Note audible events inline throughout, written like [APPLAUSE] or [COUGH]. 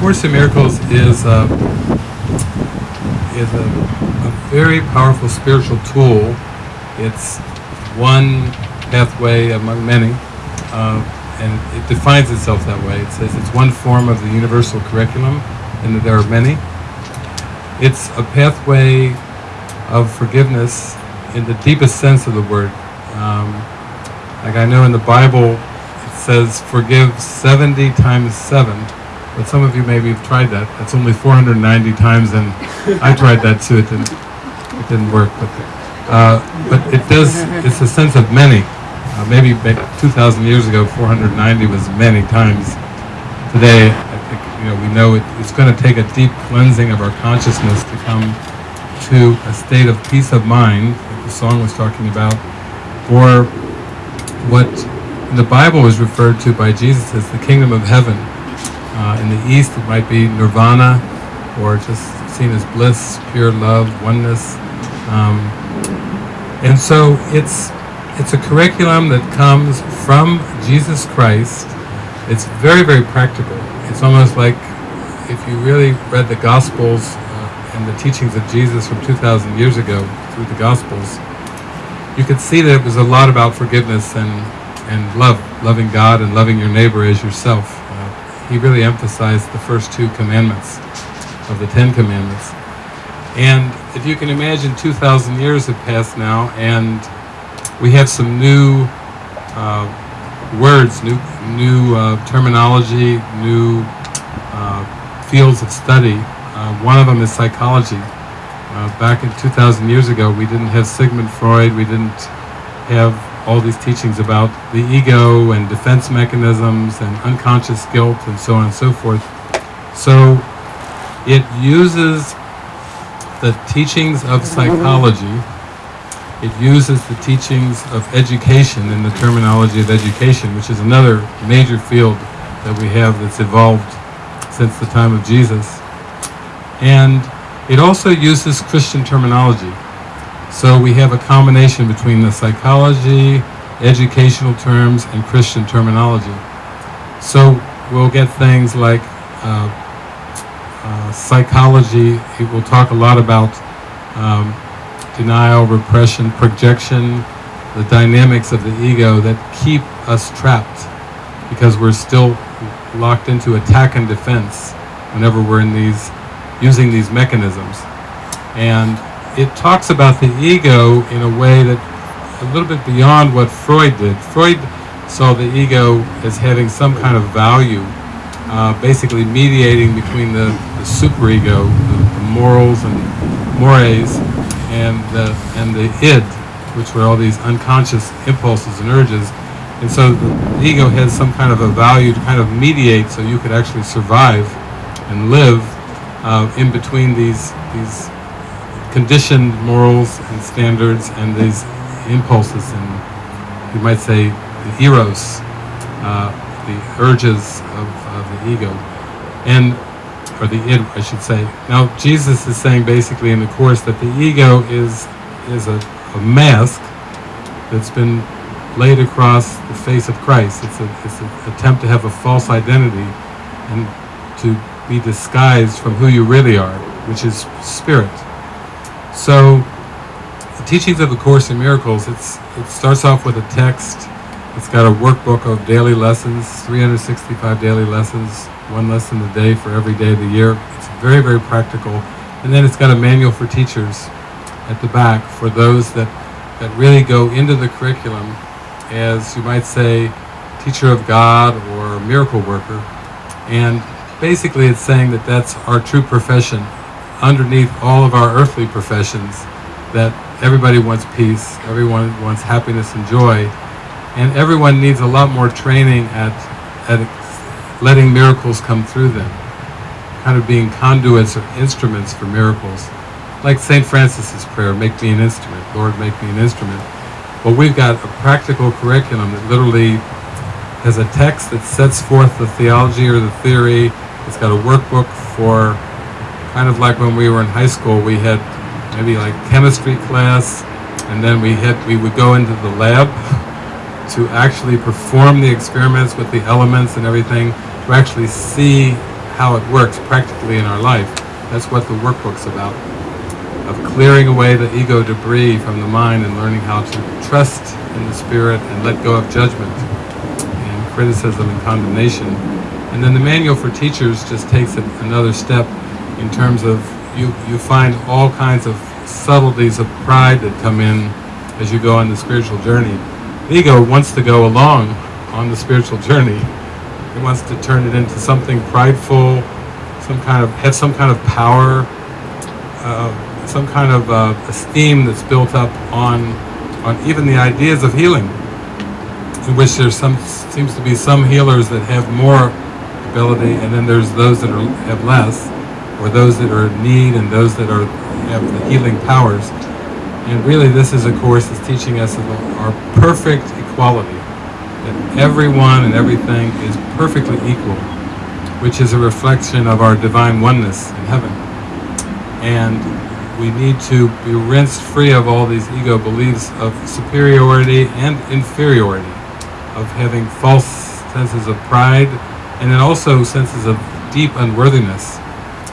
Course in Miracles is a, is a, a very powerful spiritual tool. It's one pathway among many, uh, and it defines itself that way. It says it's one form of the universal curriculum, and that there are many. It's a pathway of forgiveness in the deepest sense of the word. Um, like I know in the Bible, it says forgive 70 times 7, but some of you maybe have tried that. That's only 490 times, and I tried that too. It didn't, it didn't work. But, uh, but it does, it's a sense of many. Uh, maybe 2,000 years ago, 490 was many times. Today, I think, you know, we know it, it's going to take a deep cleansing of our consciousness to come to a state of peace of mind, like the song was talking about, or what the Bible is referred to by Jesus as the kingdom of heaven. Uh, in the East, it might be nirvana, or just seen as bliss, pure love, oneness. Um, and so it's it's a curriculum that comes from Jesus Christ. It's very, very practical. It's almost like if you really read the Gospels uh, and the teachings of Jesus from 2,000 years ago through the Gospels, you could see that it was a lot about forgiveness and, and love, loving God and loving your neighbor as yourself. He really emphasized the first two commandments of the Ten Commandments. And if you can imagine, 2,000 years have passed now, and we have some new uh, words, new, new uh, terminology, new uh, fields of study. Uh, one of them is psychology. Uh, back in 2,000 years ago, we didn't have Sigmund Freud, we didn't have all these teachings about the ego and defense mechanisms and unconscious guilt and so on and so forth. So it uses the teachings of psychology it uses the teachings of education in the terminology of education, which is another major field that we have that's evolved since the time of Jesus. And it also uses Christian terminology. So we have a combination between the psychology, educational terms, and Christian terminology. So we'll get things like uh, uh, psychology, it will talk a lot about um, denial, repression, projection, the dynamics of the ego that keep us trapped because we're still locked into attack and defense whenever we're in these, using these mechanisms. And it talks about the ego in a way that a little bit beyond what Freud did. Freud saw the ego as having some kind of value, uh, basically mediating between the, the superego, the, the morals and mores, and the, and the id, which were all these unconscious impulses and urges. And so the ego has some kind of a value to kind of mediate so you could actually survive and live uh, in between these, these conditioned morals and standards and these impulses and you might say the eros, uh, the urges of, of the ego. And or the id, I should say. Now, Jesus is saying basically in the Course that the ego is, is a, a mask that's been laid across the face of Christ. It's, it's an attempt to have a false identity and to be disguised from who you really are, which is spirit. So, the teachings of the Course in Miracles, it's, it starts off with a text. It's got a workbook of daily lessons, 365 daily lessons, one lesson a day for every day of the year. It's very, very practical. And then it's got a manual for teachers at the back for those that, that really go into the curriculum as, you might say, teacher of God or miracle worker. And basically it's saying that that's our true profession underneath all of our earthly professions, that everybody wants peace, everyone wants happiness and joy, and everyone needs a lot more training at, at letting miracles come through them, kind of being conduits or instruments for miracles. Like St. Francis's prayer, make me an instrument, Lord, make me an instrument. Well, we've got a practical curriculum that literally has a text that sets forth the theology or the theory. It's got a workbook for kind of like when we were in high school, we had maybe like chemistry class, and then we had we would go into the lab [LAUGHS] to actually perform the experiments with the elements and everything to actually see how it works practically in our life. That's what the workbook's about. Of clearing away the ego debris from the mind and learning how to trust in the spirit and let go of judgment and criticism and condemnation. And then the manual for teachers just takes it another step in terms of you, you find all kinds of subtleties of pride that come in as you go on the spiritual journey. The ego wants to go along on the spiritual journey. It wants to turn it into something prideful, some kind of have some kind of power, uh, some kind of uh, esteem that's built up on on even the ideas of healing, in which there's some seems to be some healers that have more ability, and then there's those that are, have less, or those that are in need, and those that are have the healing powers. And really, this is a course that's teaching us our perfect equality, that everyone and everything is perfectly equal, which is a reflection of our divine oneness in heaven. And we need to be rinsed free of all these ego beliefs of superiority and inferiority, of having false senses of pride, and then also senses of deep unworthiness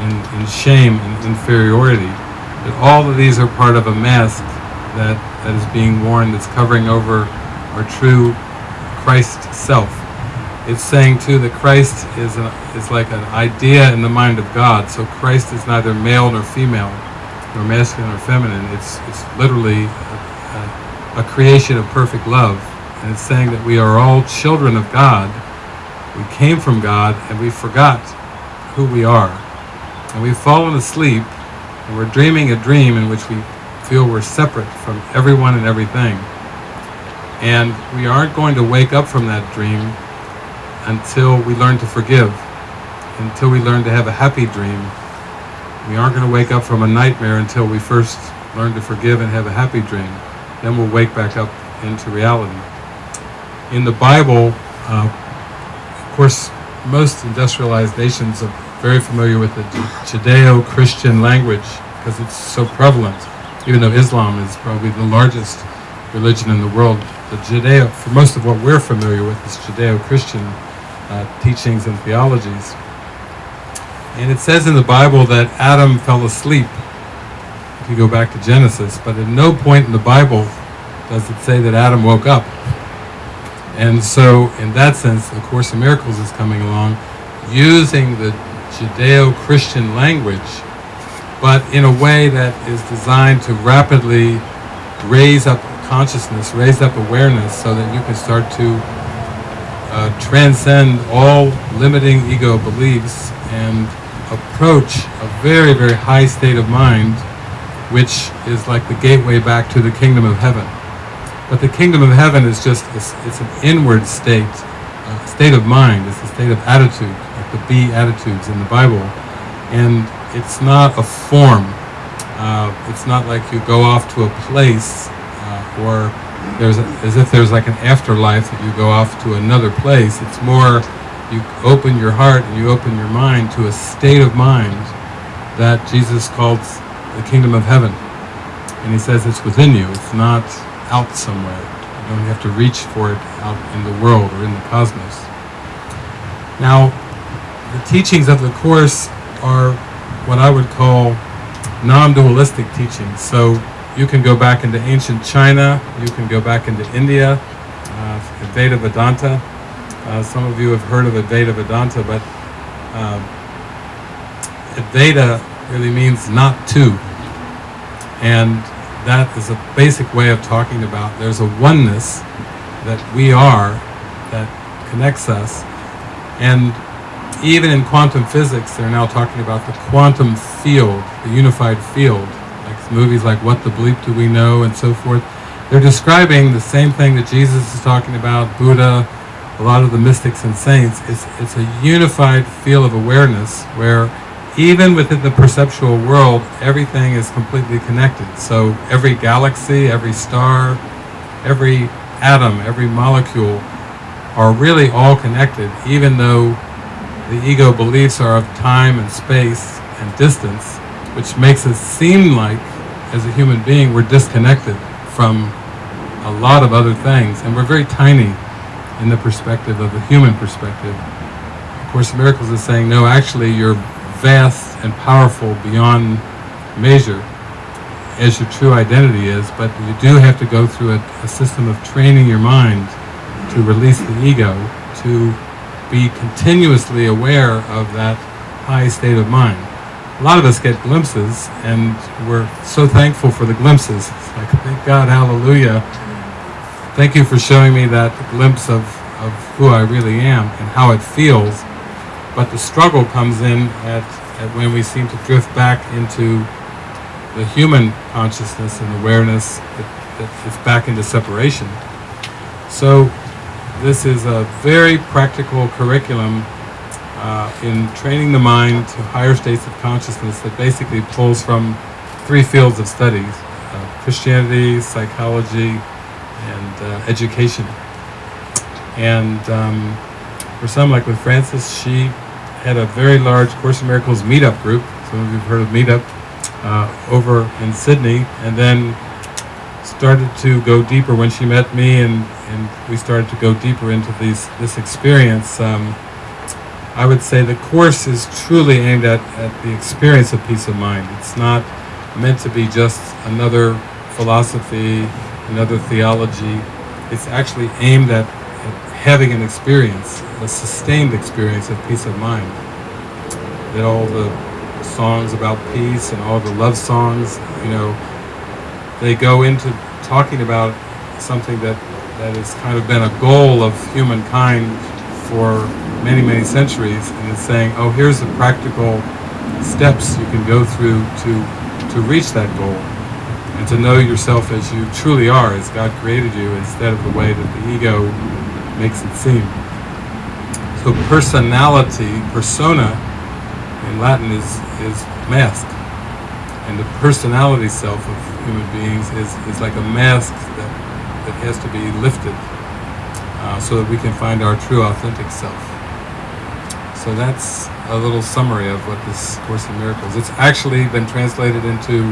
and, and shame and inferiority. That all of these are part of a mask that, that is being worn that's covering over our true Christ self. It's saying too that Christ is, a, is like an idea in the mind of God. So Christ is neither male nor female, nor masculine or feminine. It's, it's literally a, a, a creation of perfect love. And it's saying that we are all children of God. We came from God and we forgot who we are. And we've fallen asleep and we're dreaming a dream in which we feel we're separate from everyone and everything. And we aren't going to wake up from that dream until we learn to forgive, until we learn to have a happy dream. We aren't going to wake up from a nightmare until we first learn to forgive and have a happy dream. Then we'll wake back up into reality. In the Bible, uh, of course, most industrialized nations are very familiar with the Judeo-Christian language because it's so prevalent, even though Islam is probably the largest religion in the world. The Judeo, for most of what we're familiar with, is Judeo-Christian uh, teachings and theologies. And it says in the Bible that Adam fell asleep, if you go back to Genesis, but at no point in the Bible does it say that Adam woke up. And so, in that sense, the Course in Miracles is coming along, using the Judeo-Christian language, but in a way that is designed to rapidly raise up consciousness, raise up awareness, so that you can start to uh, transcend all limiting ego beliefs and approach a very, very high state of mind, which is like the gateway back to the kingdom of heaven. But the kingdom of heaven is just, it's, it's an inward state, uh, state of mind, it's a state of attitude, the Beatitudes in the Bible. And it's not a form. Uh, it's not like you go off to a place uh, or there's a, as if there's like an afterlife that you go off to another place. It's more you open your heart and you open your mind to a state of mind that Jesus calls the kingdom of heaven. And he says it's within you. It's not out somewhere. You don't have to reach for it out in the world or in the cosmos. Now, the teachings of the Course are what I would call non-dualistic teachings. So you can go back into ancient China, you can go back into India, uh, Advaita Vedanta. Uh, some of you have heard of Advaita Vedanta, but uh, Advaita really means not two. And that is a basic way of talking about there's a oneness that we are that connects us. And even in quantum physics, they're now talking about the quantum field, the unified field, like movies like What the Bleep Do We Know and so forth. They're describing the same thing that Jesus is talking about, Buddha, a lot of the mystics and saints. It's, it's a unified field of awareness where even within the perceptual world, everything is completely connected. So every galaxy, every star, every atom, every molecule are really all connected, even though the ego beliefs are of time and space and distance, which makes it seem like, as a human being, we're disconnected from a lot of other things, and we're very tiny in the perspective of the human perspective. Of Course in Miracles is saying, no, actually, you're vast and powerful beyond measure as your true identity is, but you do have to go through a, a system of training your mind to release the ego, to be continuously aware of that high state of mind. A lot of us get glimpses, and we're so thankful for the glimpses. It's like, thank God, hallelujah. Thank you for showing me that glimpse of, of who I really am and how it feels. But the struggle comes in at, at when we seem to drift back into the human consciousness and awareness that, that is back into separation. So this is a very practical curriculum uh, in training the mind to higher states of consciousness that basically pulls from three fields of studies, uh, Christianity, psychology, and uh, education. And um, for some, like with Frances, she had a very large Course in Miracles meetup group. Some of you have heard of Meetup uh, over in Sydney, and then started to go deeper when she met me, and, and we started to go deeper into these this experience. Um, I would say the course is truly aimed at, at the experience of peace of mind. It's not meant to be just another philosophy, another theology. It's actually aimed at, at having an experience, a sustained experience of peace of mind. That all the songs about peace and all the love songs, you know, they go into talking about something that, that has kind of been a goal of humankind for many, many centuries, and it's saying, oh, here's the practical steps you can go through to, to reach that goal, and to know yourself as you truly are, as God created you, instead of the way that the ego makes it seem. So personality, persona, in Latin is, is mask. And the personality self of human beings is, is like a mask that, that has to be lifted uh, so that we can find our true authentic self. So that's a little summary of what this Course in Miracles. It's actually been translated into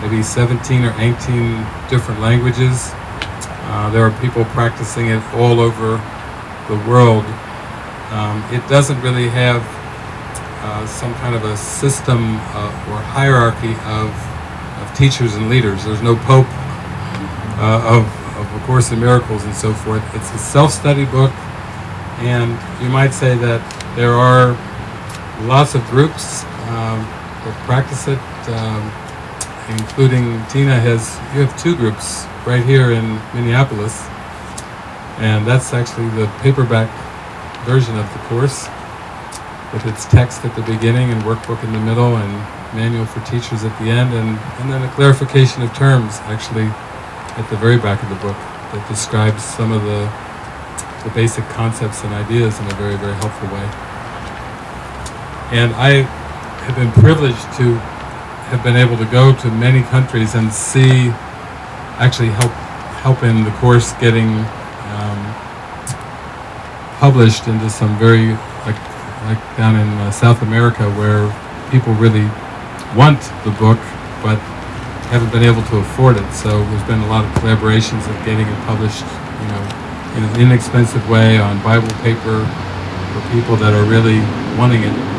maybe 17 or 18 different languages. Uh, there are people practicing it all over the world. Um, it doesn't really have uh, some kind of a system uh, or hierarchy of, of teachers and leaders. There's no pope uh, of, of A Course in Miracles and so forth. It's a self-study book, and you might say that there are lots of groups um, that practice it, um, including Tina has, you have two groups right here in Minneapolis, and that's actually the paperback version of the course with its text at the beginning and workbook in the middle and manual for teachers at the end and, and then a clarification of terms actually at the very back of the book that describes some of the, the basic concepts and ideas in a very, very helpful way. And I have been privileged to have been able to go to many countries and see, actually help, help in the course getting um, published into some very, like down in uh, South America where people really want the book, but haven't been able to afford it. So there's been a lot of collaborations of getting it published, you know, in an inexpensive way on Bible paper for people that are really wanting it.